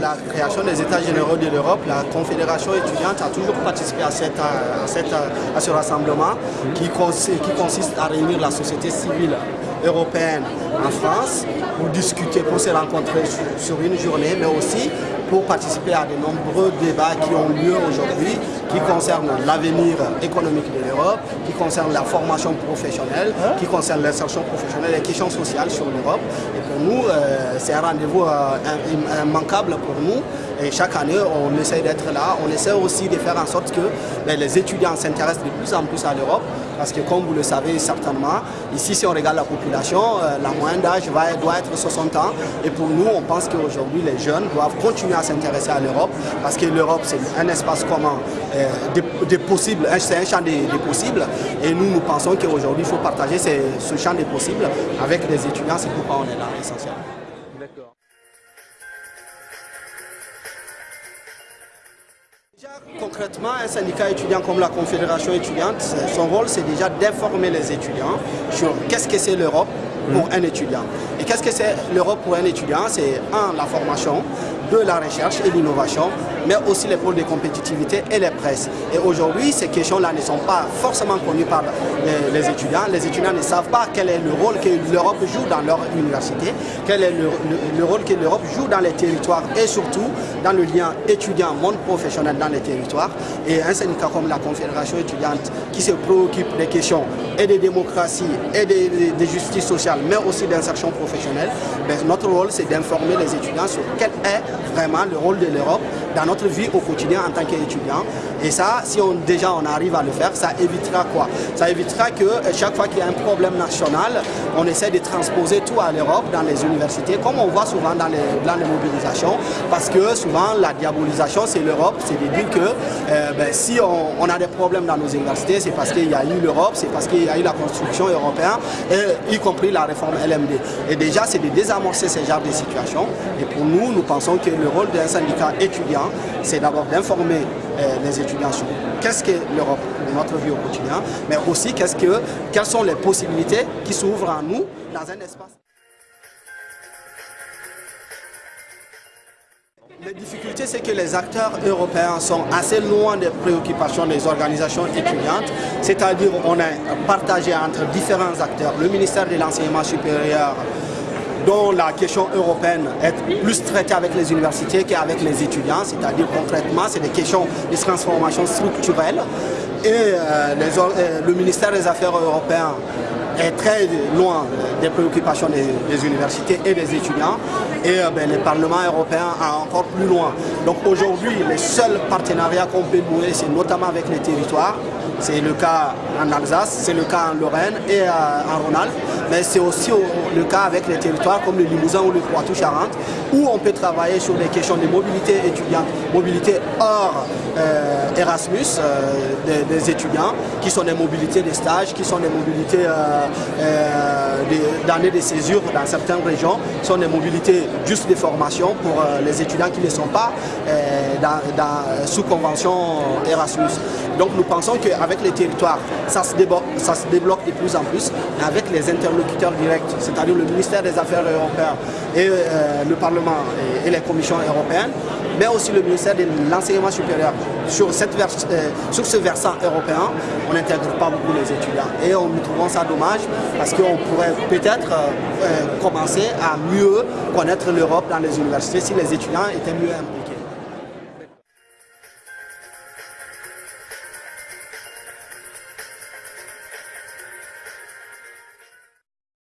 la création des États généraux de l'Europe, la Confédération étudiante a toujours participé à, cette, à, ce rassemblement qui consiste à réunir la société civile européenne en France pour discuter, pour se rencontrer sur, une journée, mais aussi pour participer à de nombreux débats qui ont lieu aujourd'hui, qui concernent l'avenir économique de l'Europe, qui concernent la formation professionnelle, qui concernent l'insertion professionnelle et les questions sociales sur l'Europe. Et pour nous, euh, c'est un rendez-vous euh, immanquable pour nous. Et chaque année, on essaie d'être là. On essaie aussi de faire en sorte que ben, les étudiants s'intéressent de plus en plus à l'Europe. Parce que comme vous le savez certainement, ici si on regarde la population, euh, la moyenne d'âge doit être 60 ans. Et pour nous, on pense qu'aujourd'hui les jeunes doivent continuer à s'intéresser à l'Europe. Parce que l'Europe c'est un espace commun euh, des, possibles, c'est un champ des, possibles. Et nous, nous pensons qu'aujourd'hui il faut partager ce champ des possibles avec les étudiants. C'est pourquoi on est là essentiellement. Concrètement, un syndicat étudiant comme la Confédération étudiante, son rôle c'est déjà d'informer les étudiants sur qu'est-ce que c'est l'Europe pour un étudiant. Et qu'est-ce que c'est l'Europe pour un étudiant? C'est un, la formation, de la recherche et l'innovation, mais aussi les pôles de compétitivité et les presses. Et aujourd'hui, ces questions-là ne sont pas forcément connues par les, étudiants. Les étudiants ne savent pas quel est le rôle que l'Europe joue dans leur université, quel est le, rôle que l'Europe joue dans les territoires et surtout dans le lien étudiant-monde professionnel dans les territoires. Et un syndicat comme la Confédération étudiante qui se préoccupe des questions et de démocratie et de, justice sociale, mais aussi d'insertion professionnelle, ben, notre rôle c'est d'informer les étudiants sur quel est vraiment le rôle de l'Europe dans notre vie au quotidien en tant qu'étudiant. Et ça, si on, déjà on arrive à le faire, ça évitera quoi? Ça évitera que euh, chaque fois qu'il y a un problème national, on essaie de transposer tout à l'Europe dans les universités, comme on voit souvent dans les plans de mobilisation, parce que souvent la diabolisation c'est l'Europe, c'est de dire que euh, ben, si on, a des problèmes dans nos universités, c'est parce qu'il y a eu l'Europe, c'est parce qu'il y a eu la construction européenne, y compris la réforme LMD. Et déjà c'est de désamorcer ce genre de situations. Et pour nous, nous pensons que le rôle d'un syndicat étudiant, c'est d'abord d'informer euh, les étudiants sur qu'est-ce que l'Europe de notre vie au quotidien, mais aussi qu'est-ce que, quelles sont les possibilités qui s'ouvrent à nous dans un espace. Les difficultés, c'est que les acteurs européens sont assez loin des préoccupations des organisations étudiantes, c'est-à-dire on est partagé entre différents acteurs, le ministère de l'enseignement supérieur, dont la question européenne est plus traitée avec les universités qu'avec les étudiants, c'est-à-dire concrètement, c'est des questions de transformation structurelle. Et euh, euh, le ministère des Affaires européennes est très loin des préoccupations des, universités et des étudiants et euh, ben, le Parlement européen est encore plus loin. Donc aujourd'hui, les seuls partenariats qu'on peut nouer, c'est notamment avec les territoires. C'est le cas en Alsace, c'est le cas en Lorraine et en Rhône-Alpes mais c'est aussi le cas avec les territoires comme le Limousin ou le Poitou-Charentes, où on peut travailler sur les questions de mobilité étudiante, mobilité hors euh, Erasmus euh, des, étudiants, qui sont des mobilités de stage, qui sont des mobilités euh, d'années de, césure dans certaines régions, qui sont des mobilités juste de formation pour les étudiants qui ne sont pas sous convention Erasmus. Donc nous pensons qu'avec les territoires, ça se, débloque de plus en plus, avec les interlocuteurs direct, c'est-à-dire le ministère des Affaires européennes et euh, le Parlement et, les commissions européennes, mais aussi le ministère de l'enseignement supérieur. Euh, sur ce versant européen, on n'intègre pas beaucoup les étudiants. Et on, nous trouvons ça dommage parce qu'on pourrait peut-être euh, commencer à mieux connaître l'Europe dans les universités si les étudiants étaient mieux impliqués.